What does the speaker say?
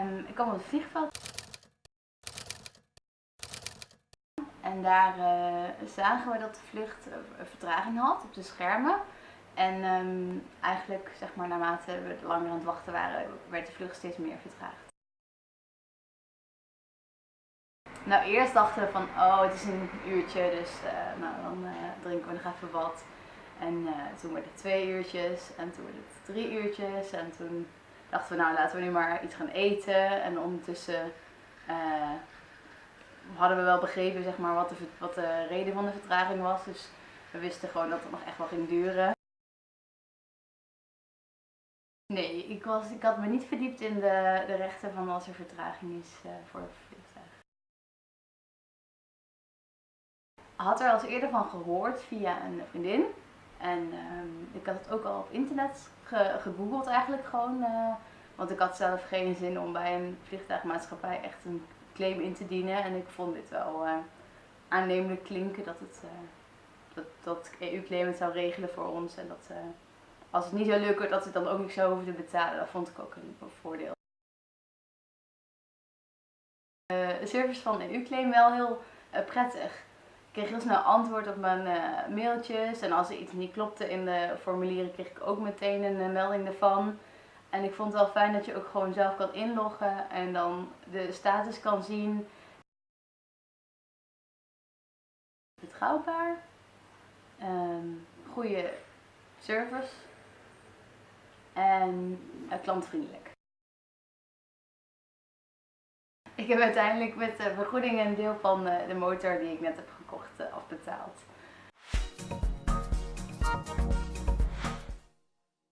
En ik kwam op het vliegveld. En daar uh, zagen we dat de vlucht uh, vertraging had op de schermen. En um, eigenlijk, zeg maar, naarmate we langer aan het wachten waren, werd de vlucht steeds meer vertraagd. Nou, eerst dachten we van, oh, het is een uurtje, dus uh, nou, dan drinken we nog even wat. En toen werden het twee uurtjes, en toen werden het drie uurtjes, en toen dachten we, nou, laten we nu maar iets gaan eten. En ondertussen hadden we wel begrepen zeg maar, wat, de, wat de reden van de vertraging was. Dus we wisten gewoon dat het nog echt wel ging duren. Nee, ik, was, ik had me niet verdiept in de, de rechten van als er vertraging is uh, voor vliegtuig. Had er al eerder van gehoord via een vriendin. En uh, ik had het ook al op internet ge gegoogeld eigenlijk gewoon. Uh, want ik had zelf geen zin om bij een vliegtuigmaatschappij echt een claim in te dienen. En ik vond dit wel uh, aannemelijk klinken dat het uh, dat, dat EU-claim het zou regelen voor ons. En dat uh, als het niet zou lukken, dat het dan ook niet zou hoeven te betalen. Dat vond ik ook een, voordeel. de service van EU-claim wel heel prettig. Ik kreeg heel snel antwoord op mijn mailtjes. En als er iets niet klopte in de formulieren, kreeg ik ook meteen een melding ervan. En ik vond het wel fijn dat je ook gewoon zelf kan inloggen en dan de status kan zien. Betrouwbaar, um, goede service en uh, klantvriendelijk. Ik heb uiteindelijk met de vergoeding een deel van de motor die ik net heb gekocht afbetaald.